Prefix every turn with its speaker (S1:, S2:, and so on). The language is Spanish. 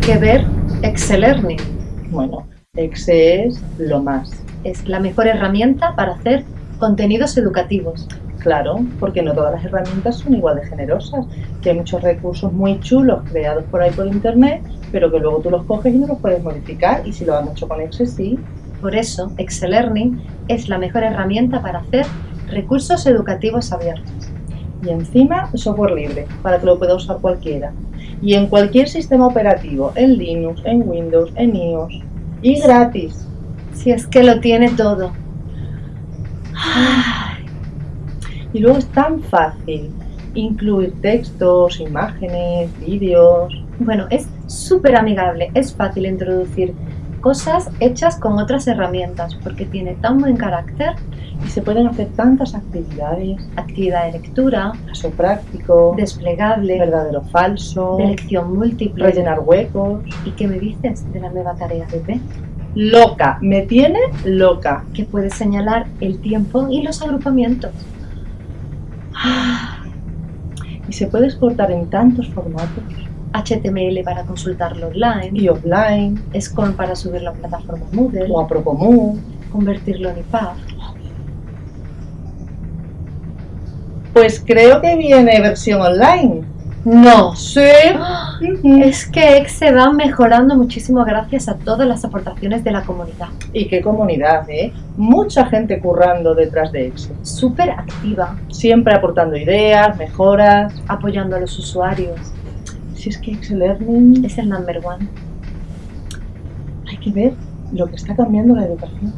S1: que ver Excel Learning.
S2: Bueno, Excel es lo más.
S1: Es la mejor herramienta para hacer contenidos educativos.
S2: Claro, porque no todas las herramientas son igual de generosas, que hay muchos recursos muy chulos creados por ahí por internet, pero que luego tú los coges y no los puedes modificar, y si lo han hecho con Excel sí.
S1: Por eso, Excel Learning es la mejor herramienta para hacer recursos educativos abiertos.
S2: Y encima, software libre, para que lo pueda usar cualquiera. Y en cualquier sistema operativo, en Linux, en Windows, en iOS. Y gratis.
S1: Si es que lo tiene todo.
S2: Y luego es tan fácil incluir textos, imágenes, vídeos.
S1: Bueno, es súper amigable, es fácil introducir cosas hechas con otras herramientas porque tiene tan buen carácter
S2: y se pueden hacer tantas actividades.
S1: Actividad de lectura,
S2: caso práctico,
S1: desplegable,
S2: verdadero falso,
S1: de lección múltiple,
S2: rellenar huecos.
S1: ¿Y qué me dices de la nueva tarea Pepe?
S2: Loca, me tiene loca.
S1: Que puede señalar el tiempo y los agrupamientos.
S2: Y se puede exportar en tantos formatos.
S1: HTML para consultarlo online.
S2: Y offline.
S1: SCORM para subirlo a plataforma Moodle.
S2: O a Propomu.
S1: Convertirlo en EPUB.
S2: Pues creo que viene versión online.
S1: No.
S2: Sí.
S1: Es que Exe va mejorando muchísimo gracias a todas las aportaciones de la comunidad.
S2: ¿Y qué comunidad, eh? Mucha gente currando detrás de Exe.
S1: Súper activa.
S2: Siempre aportando ideas, mejoras.
S1: Apoyando a los usuarios.
S2: Si es que Exe Learning...
S1: Es el number one.
S2: Hay que ver lo que está cambiando la educación.